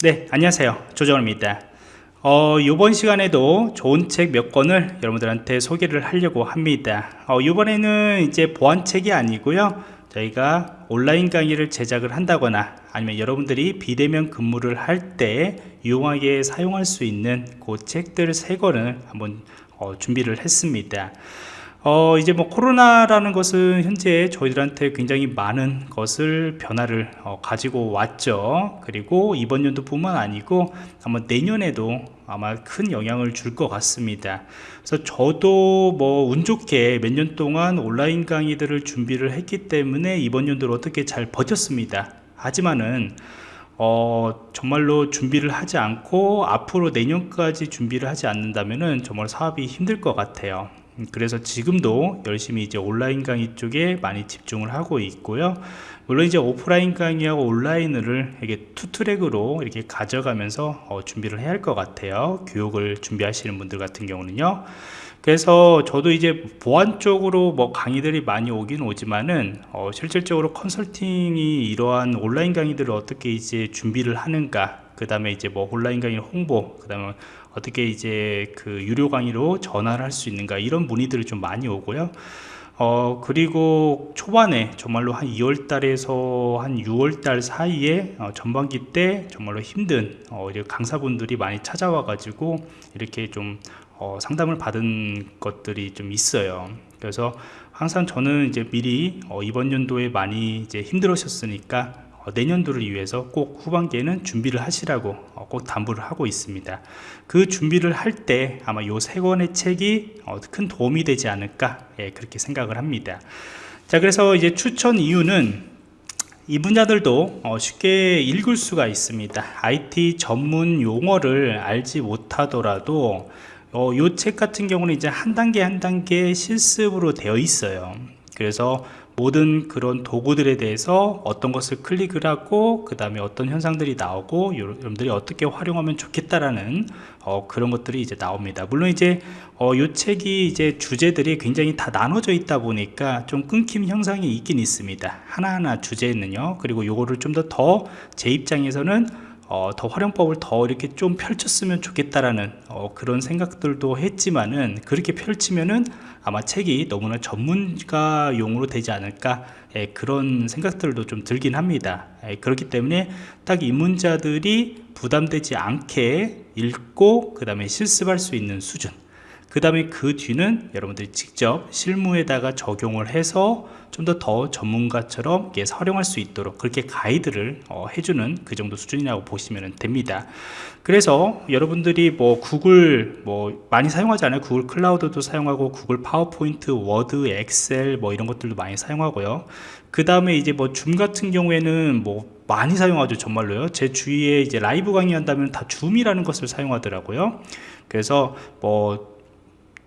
네 안녕하세요. 조정입니다. 어, 이번 시간에도 좋은 책 몇 권을 여러분들한테 소개를 하려고 합니다. 어, 이번에는 이제 보안책이 아니고요. 저희가 온라인 강의를 제작을 한다거나 아니면 여러분들이 비대면 근무를 할 때 유용하게 사용할 수 있는 그 책들 세 권을 한번 어, 준비를 했습니다 어, 이제 뭐 코로나라는 것은 현재 저희들한테 굉장히 많은 것을 변화를 어, 가지고 왔죠. 그리고 이번 연도 뿐만 아니고 아마 내년에도 아마 큰 영향을 줄 것 같습니다. 그래서 저도 뭐 운 좋게 몇 년 동안 온라인 강의들을 준비를 했기 때문에 이번 연도를 어떻게 잘 버텼습니다. 하지만은 어, 정말로 준비를 하지 않고 앞으로 내년까지 준비를 하지 않는다면 정말 사업이 힘들 것 같아요 그래서 지금도 열심히 이제 온라인 강의 쪽에 많이 집중을 하고 있고요. 물론 이제 오프라인 강의하고 온라인을 이게 two track으로 이렇게 가져가면서 어, 준비를 해야 할 것 같아요. 교육을 준비하시는 분들 같은 경우는요. 그래서 저도 이제 보안 쪽으로 뭐 강의들이 많이 오긴 오지만은 어, 실질적으로 컨설팅이 이러한 온라인 강의들을 어떻게 이제 준비를 하는가 그 다음에 이제 뭐 온라인 강의 홍보 그 다음에 어떻게 이제 그 유료 강의로 전환을 할 수 있는가 이런 문의들이 좀 많이 오고요. 어 그리고 초반에 정말로 한 2월 달에서 한 6월 달 사이에 어, 전반기 때 정말로 힘든 어, 강사분들이 많이 찾아와 가지고 이렇게 좀 어, 상담을 받은 것들이 좀 있어요. 그래서 항상 저는 이제 미리 어, 이번 연도에 많이 이제 힘들으셨으니까 어, 내년도를 위해서 꼭 후반기에는 준비를 하시라고 어, 꼭 당부를 하고 있습니다. 그 준비를 할 때 아마 요 세 권의 책이 어, 큰 도움이 되지 않을까 예, 그렇게 생각을 합니다. 자 그래서 이제 추천 이유는 이 분야들도 쉽게 읽을 수가 있습니다. IT 전문 용어를 알지 못하더라도 이 책 같은 경우는 이제 한 단계 한 단계 실습으로 되어 있어요. 그래서 모든 그런 도구들에 대해서 어떤 것을 클릭을 하고 그 다음에 어떤 현상들이 나오고 여러분들이 어떻게 활용하면 좋겠다라는 어, 그런 것들이 이제 나옵니다. 물론 이제 어, 요 책이 이제 주제들이 굉장히 다 나눠져 있다 보니까 좀 끊김 형상이 있긴 있습니다. 하나하나 주제는요. 그리고 요거를 좀 더 더 제 입장에서는 어, 더 활용법을 더 이렇게 좀 펼쳤으면 좋겠다라는 어, 그런 생각들도 했지만은 그렇게 펼치면은 아마 책이 너무나 전문가용으로 되지 않을까 예, 그런 생각들도 좀 들긴 합니다. 예, 그렇기 때문에 딱 입문자들이 부담되지 않게 읽고 그 다음에 실습할 수 있는 수준 그 다음에 그 뒤는 여러분들이 직접 실무에다가 적용을 해서 좀 더더 전문가처럼 활용할 수 있도록 그렇게 가이드를 어, 해주는 그 정도 수준이라고 보시면 됩니다. 그래서 여러분들이 뭐 구글 뭐 많이 사용하지 않아요? 구글 클라우드도 사용하고 구글 파워포인트 워드 엑셀 뭐 이런 것들도 많이 사용하고요. 그 다음에 이제 뭐 줌 같은 경우에는 뭐 많이 사용하죠 정말로요. 제 주위에 이제 라이브 강의 한다면 다 줌이라는 것을 사용하더라고요. 그래서 뭐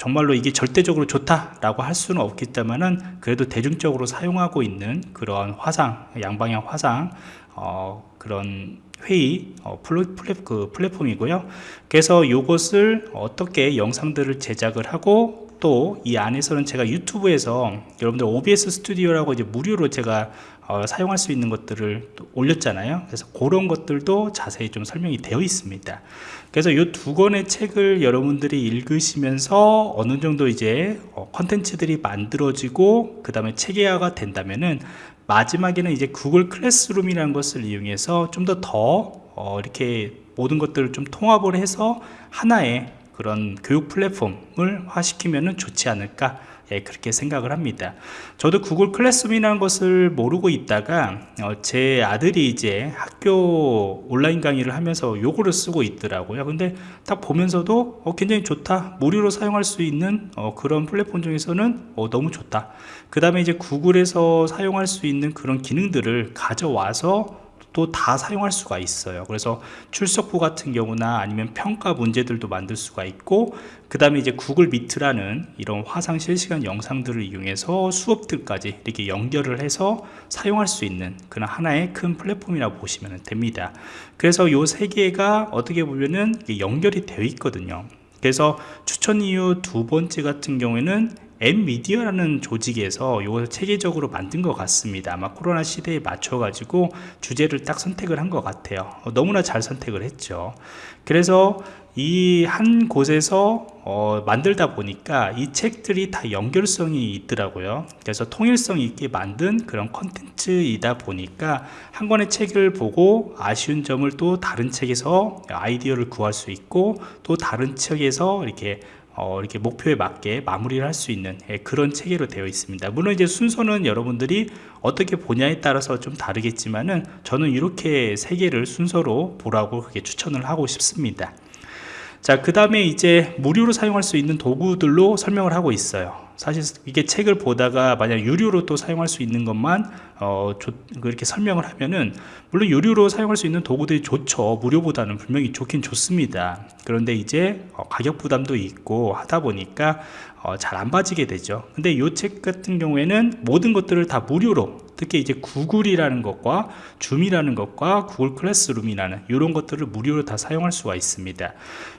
정말로 이게 절대적으로 좋다라고 할 수는 없겠지만은 그래도 대중적으로 사용하고 있는 그러한 화상 양방향 화상 어, 그런 회의 어, 플랫, 그 플랫폼이고요. 그래서 이것을 어떻게 영상들을 제작을 하고 또 이 안에서는 제가 유튜브에서 여러분들 OBS 스튜디오라고 이제 무료로 제가 어, 사용할 수 있는 것들을 올렸잖아요. 그래서 그런 것들도 자세히 좀 설명이 되어 있습니다. 그래서 이 두 권의 책을 여러분들이 읽으시면서 어느 정도 이제 어, 컨텐츠들이 만들어지고 그 다음에 체계화가 된다면은 마지막에는 이제 구글 클래스룸이라는 것을 이용해서 좀 더더 더, 어, 이렇게 모든 것들을 좀 통합을 해서 하나의 그런 교육 플랫폼을 화시키면 좋지 않을까 예, 그렇게 생각을 합니다. 저도 구글 클래스룸이라는 것을 모르고 있다가 어, 제 아들이 이제 학교 온라인 강의를 하면서 요거를 쓰고 있더라고요. 근데 딱 보면서도 어, 굉장히 좋다. 무료로 사용할 수 있는 어, 그런 플랫폼 중에서는 어, 너무 좋다. 그 다음에 이제 구글에서 사용할 수 있는 그런 기능들을 가져와서 또 다 사용할 수가 있어요. 그래서 출석부 같은 경우나 아니면 평가 문제들도 만들 수가 있고 그 다음에 이제 구글 미트라는 이런 화상 실시간 영상들을 이용해서 수업들까지 이렇게 연결을 해서 사용할 수 있는 그런 하나의 큰 플랫폼이라고 보시면 됩니다. 그래서 이 세 개가 어떻게 보면은 연결이 되어 있거든요. 그래서 추천 이유 두 번째 같은 경우에는 엔미디어라는 조직에서 이걸 체계적으로 만든 것 같습니다. 아마 코로나 시대에 맞춰 가지고 주제를 딱 선택을 한 것 같아요. 어, 너무나 잘 선택을 했죠. 그래서 이 한 곳에서 어, 만들다 보니까 이 책들이 다 연결성이 있더라고요. 그래서 통일성 있게 만든 그런 컨텐츠이다 보니까 한 권의 책을 보고 아쉬운 점을 또 다른 책에서 아이디어를 구할 수 있고 또 다른 책에서 이렇게 어, 이렇게 목표에 맞게 마무리를 할 수 있는 예, 그런 체계로 되어 있습니다 물론 이제 순서는 여러분들이 어떻게 보냐에 따라서 좀 다르겠지만은 저는 이렇게 세 개를 순서로 보라고 그렇게 추천을 하고 싶습니다 자, 그 다음에 이제 무료로 사용할 수 있는 도구들로 설명을 하고 있어요. 사실 이게 책을 보다가 만약 유료로 또 사용할 수 있는 것만 어, 그렇게 설명을 하면은 물론 유료로 사용할 수 있는 도구들이 좋죠. 무료보다는 분명히 좋긴 좋습니다. 그런데 이제 어, 가격 부담도 있고 하다 보니까 어, 잘 안 빠지게 되죠. 근데 이 책 같은 경우에는 모든 것들을 다 무료로 특히 이제 구글이라는 것과 줌이라는 것과 구글 클래스룸이라는 이런 것들을 무료로 다 사용할 수가 있습니다.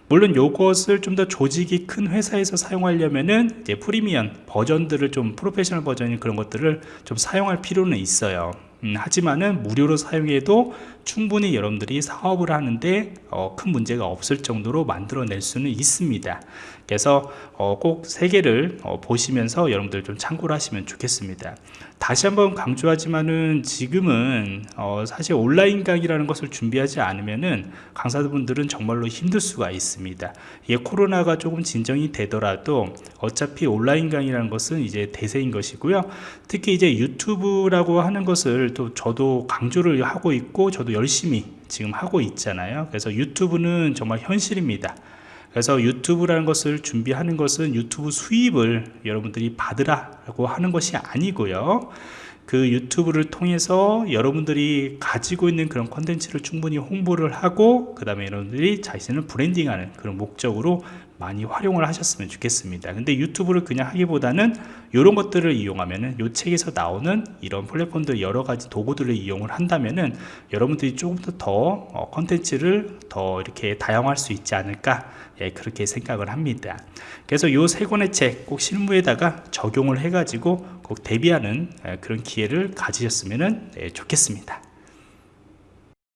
물론 이것을 좀 더 조직이 큰 회사에서 사용하려면은 이제 프리미엄 버전들을 좀 프로페셔널 버전인 그런 것들을 좀 사용할 필요는 있어요. 음, 하지만은 무료로 사용해도 충분히 여러분들이 사업을 하는데 어, 큰 문제가 없을 정도로 만들어낼 수는 있습니다. 그래서 어, 꼭세 개를 어, 보시면서 여러분들 좀 참고를 하시면 좋겠습니다. 다시 한번 강조하지만은 지금은 어, 사실 온라인 강의라는 것을 준비하지 않으면은 강사분들은 정말로 힘들 수가 있습니다. 이게 코로나가 조금 진정이 되더라도 어차피 온라인 강의라는 것은 이제 대세인 것이고요. 특히 이제 유튜브라고 하는 것을 또 저도 강조를 하고 있고 저도 열심히 지금 하고 있잖아요. 그래서 유튜브는 정말 현실입니다. 그래서 유튜브라는 것을 준비하는 것은 유튜브 수입을 여러분들이 받으라고 하는 것이 아니고요. 그 유튜브를 통해서 여러분들이 가지고 있는 그런 컨텐츠를 충분히 홍보를 하고 그 다음에 여러분들이 자신을 브랜딩하는 그런 목적으로 많이 활용을 하셨으면 좋겠습니다. 근데 유튜브를 그냥 하기보다는 이런 것들을 이용하면은 이 책에서 나오는 이런 플랫폼들 여러 가지 도구들을 이용을 한다면은 여러분들이 조금 더 어, 컨텐츠를 더 이렇게 다양화할 수 있지 않을까? 예, 그렇게 생각을 합니다. 그래서 이 세 권의 책 꼭 실무에다가 적용을 해 가지고 꼭 대비하는 예, 그런 기회를 가지셨으면 예, 좋겠습니다